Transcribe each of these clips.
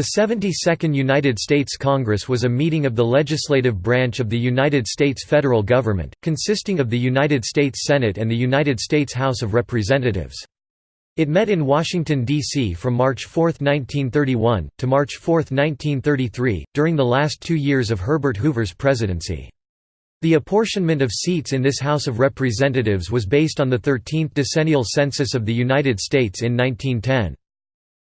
The 72nd United States Congress was a meeting of the legislative branch of the United States federal government, consisting of the United States Senate and the United States House of Representatives. It met in Washington, D.C. from March 4, 1931, to March 4, 1933, during the last two years of Herbert Hoover's presidency. The apportionment of seats in this House of Representatives was based on the 13th decennial census of the United States in 1910.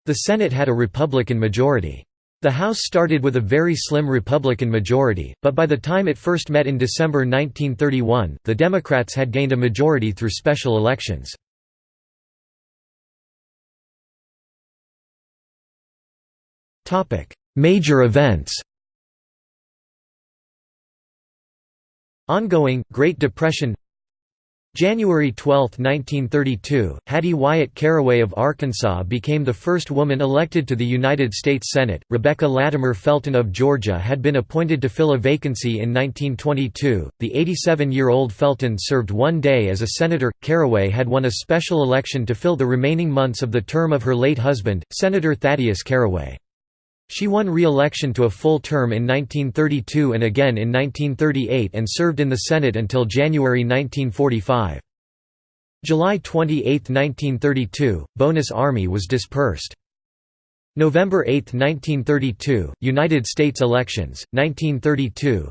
The Senate had a Republican majority. The House started with a very slim Republican majority, but by the time it first met in December 1931, the Democrats had gained a majority through special elections. Major events Ongoing, Great Depression January 12, 1932, Hattie Wyatt Caraway of Arkansas became the first woman elected to the United States Senate. Rebecca Latimer Felton of Georgia had been appointed to fill a vacancy in 1922. The 87 year old Felton served one day as a senator. Caraway had won a special election to fill the remaining months of the term of her late husband, Senator Thaddeus Caraway. She won re-election to a full term in 1932 and again in 1938 and served in the Senate until January 1945. July 28, 1932, Bonus Army was dispersed. November 8, 1932, United States elections, 1932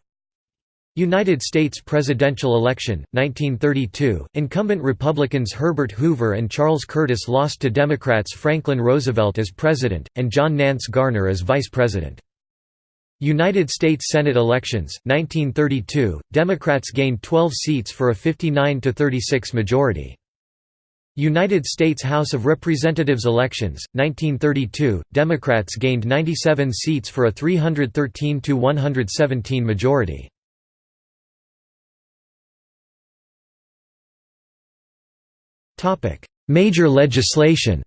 United States presidential election, 1932, incumbent Republicans Herbert Hoover and Charles Curtis lost to Democrats Franklin Roosevelt as president, and John Nance Garner as vice president. United States Senate elections, 1932, Democrats gained 12 seats for a 59–36 majority. United States House of Representatives elections, 1932, Democrats gained 97 seats for a 313–117 majority. Major legislation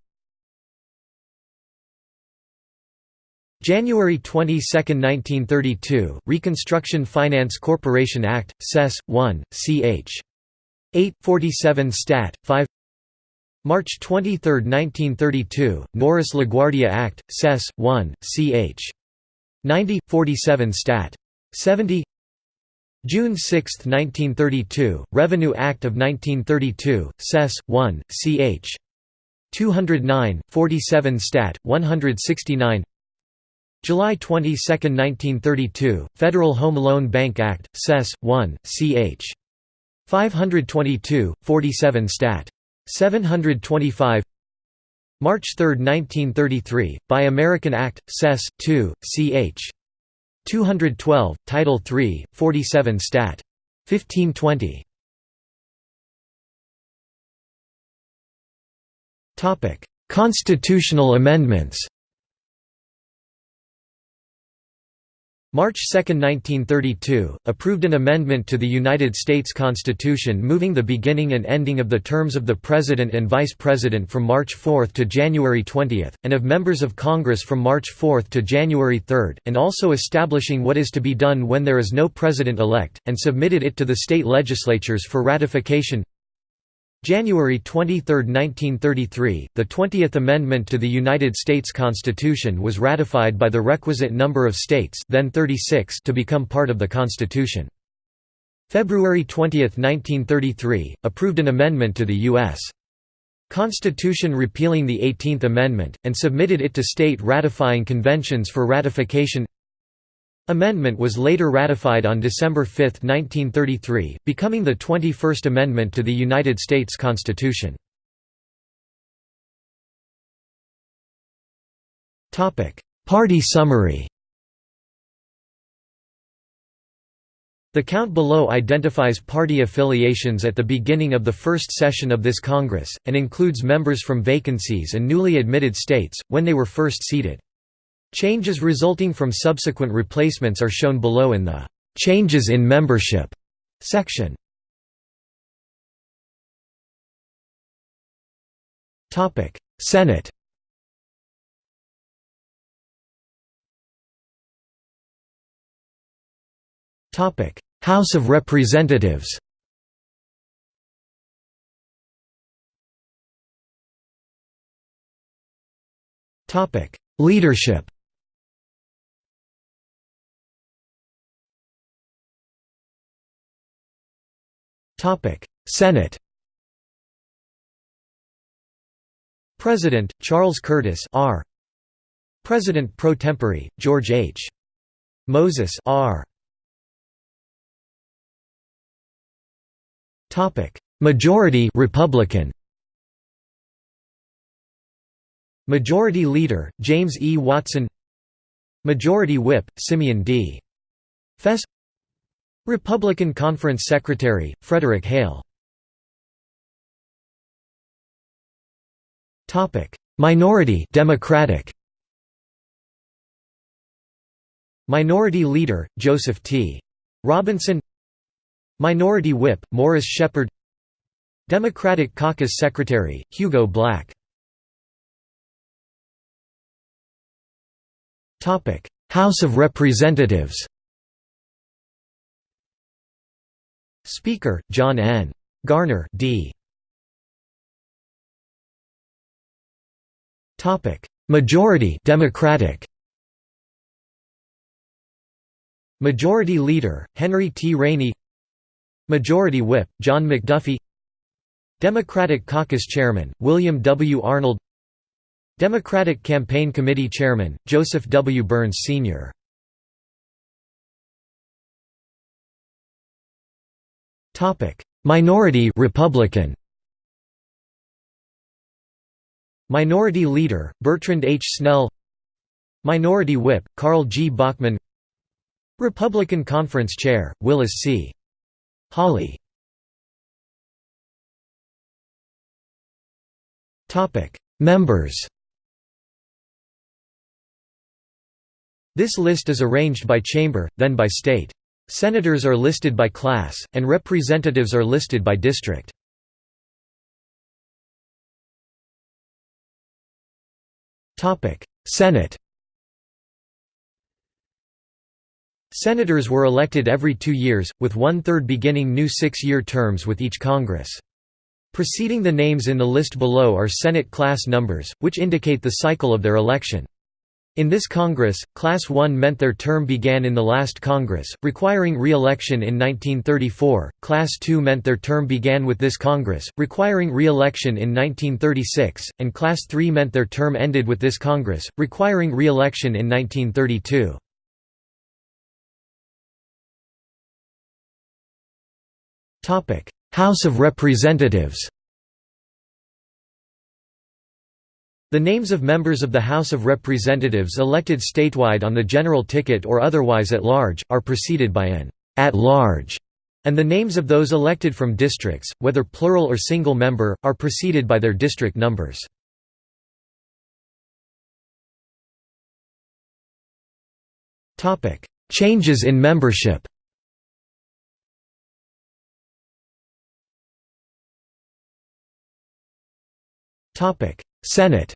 January 22, 1932, Reconstruction Finance Corporation Act, Sess. 1, ch. 8, 47 Stat. 5 March 23, 1932, Norris LaGuardia Act, Sess. 1, ch. 90, 47 Stat. 70 June 6, 1932, Revenue Act of 1932, Sess. 1, ch. 209, 47 Stat. 169 July 22, 1932, Federal Home Loan Bank Act, Sess. 1, ch. 522, 47 Stat. 725 March 3, 1933, Buy American Act, Sess. 2, ch. 212, Title 3, 47 Stat. 1520. Constitutional amendments March 2, 1932, approved an amendment to the United States Constitution moving the beginning and ending of the terms of the President and Vice President from March 4 to January 20, and of members of Congress from March 4 to January 3, and also establishing what is to be done when there is no President-elect, and submitted it to the state legislatures for ratification January 23, 1933, the 20th Amendment to the United States Constitution was ratified by the requisite number of states then 36 to become part of the Constitution. February 20, 1933, approved an amendment to the U.S. Constitution repealing the 18th Amendment, and submitted it to state ratifying conventions for ratification Amendment was later ratified on December 5, 1933, becoming the 21st Amendment to the United States Constitution. Party summary The count below identifies party affiliations at the beginning of the first session of this Congress, and includes members from vacancies and newly admitted states, when they were first seated. Changes resulting from subsequent replacements are shown below in the "'Changes in Membership' section. Senate. House of Representatives. Leadership Senate President Charles Curtis R. President pro tempore George H. Moses R. Topic. Majority Republican Majority Leader James E. Watson Majority Whip Simeon D. Fess Republican Conference Secretary Frederick Hale. Minority Democratic. Minority Leader Joseph T. Robinson. Minority Whip Morris Sheppard Democratic Caucus Secretary Hugo Black. House of Representatives Speaker John N. Garner D. Majority Democratic Majority Leader Henry T. Rainey Majority Whip John McDuffie Democratic Caucus Chairman William W. Arnold Democratic Campaign Committee Chairman Joseph W. Byrns Sr. Minority Republican Minority Leader Bertrand H. Snell Minority Whip Carl G. Bachmann Republican Conference Chair Willis C. Hawley Members This list is arranged by chamber, then by state. Senators are listed by class, and representatives are listed by district. Senate Senators were elected every two years, with one-third beginning new six-year terms with each Congress. Preceding the names in the list below are Senate class numbers, which indicate the cycle of their election. In this Congress, Class 1 meant their term began in the last Congress, requiring re-election in 1934, Class 2 meant their term began with this Congress, requiring re-election in 1936, and Class 3 meant their term ended with this Congress, requiring re-election in 1932. House of Representatives The names of members of the House of Representatives elected statewide on the general ticket or otherwise at large, are preceded by an at large, and the names of those elected from districts, whether plural or single member, are preceded by their district numbers. Changes in membership Senate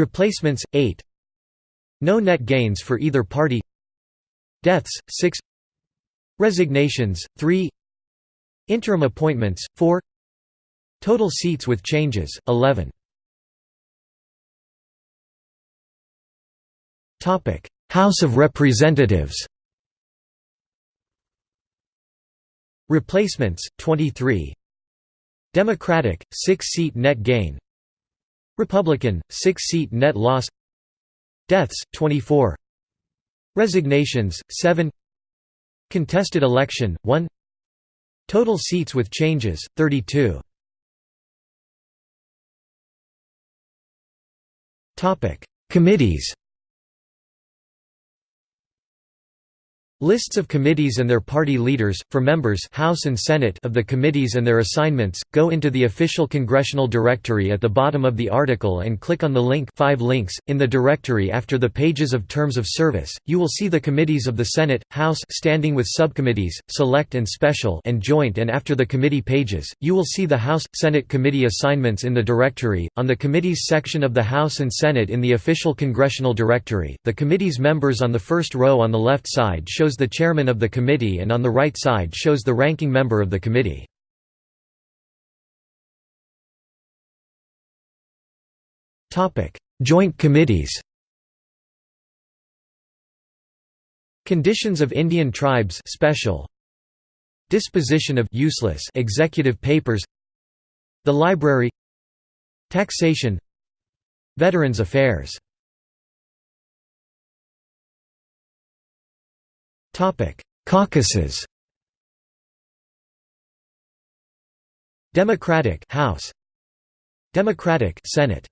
Replacements 8 No net gains for either party. Deaths 6 Resignations 3 Interim appointments 4 Total seats with changes 11 Topic. House of Representatives. Replacements 23 Democratic 6 seat net gain Republican, 6-seat net loss. Deaths, 24 Resignations, 7 Contested election, 1 Total seats with changes, 32 Committees Lists of committees and their party leaders, for members House and Senate of the committees and their assignments, go into the official congressional directory at the bottom of the article and click on the link 5 links. In the directory after the pages of terms of service, you will see the committees of the Senate, House standing with subcommittees, select and special and joint and after the committee pages, you will see the House, Senate committee assignments in the directory. On the committees section of the House and Senate in the official congressional directory, the committee's members on the first row on the left side shows shows the chairman of the committee and on the right side shows the ranking member of the committee. Joint committees Conditions of Indian Tribes special. Disposition of useless executive papers. The Library. Taxation. Veterans Affairs Caucuses. Democratic House. Democratic Senate.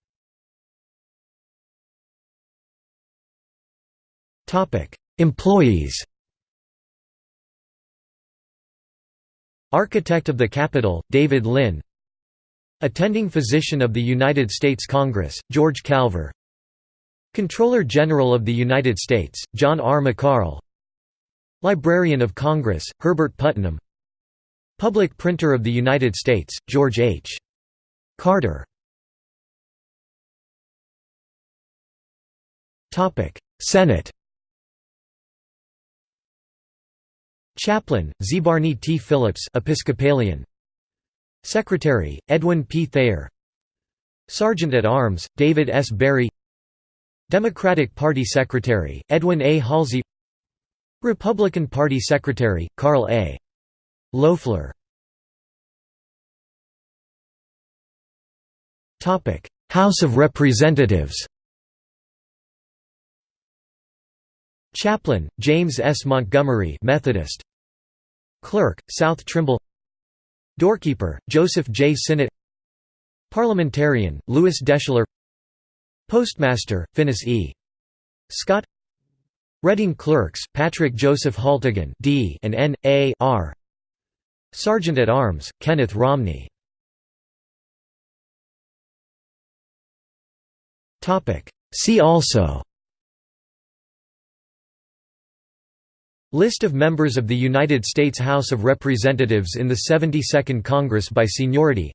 Topic. Employees. Architect of the Capitol David Lynn. Attending Physician of the United States Congress George Calver. Comptroller General of the United States John R. McCarl Librarian of Congress Herbert Putnam Public Printer of the United States, George H. Carter Senate Chaplain, Zebarney T. Phillips Episcopalian. Secretary, Edwin P. Thayer Sergeant at Arms, David S. Barry Democratic Party Secretary, Edwin A. Halsey Republican Party Secretary, Carl A. Loeffler House of Representatives Chaplain, James S. Montgomery Methodist. Clerk, South Trimble Doorkeeper, Joseph J. Sinnott Parliamentarian, Lewis Deschler Postmaster, Finis E. Scott Reading Clerks, Patrick Joseph Haltigan D and N. A. R. Sergeant at Arms, Kenneth Romney See also List of members of the United States House of Representatives in the 72nd Congress by seniority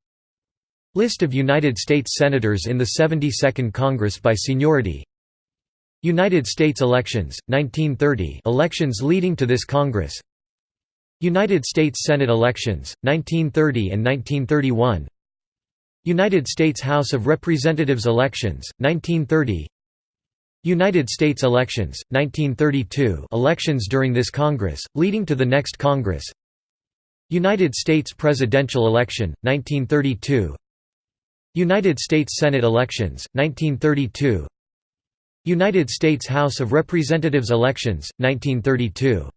List of United States Senators in the 72nd Congress by seniority United States elections, 1930 elections leading to this Congress. United States Senate elections, 1930 and 1931 United States House of Representatives elections, 1930 United States elections, 1932 elections during this Congress, leading to the next Congress. United States presidential election, 1932 United States Senate elections, 1932 United States House of Representatives elections, 1932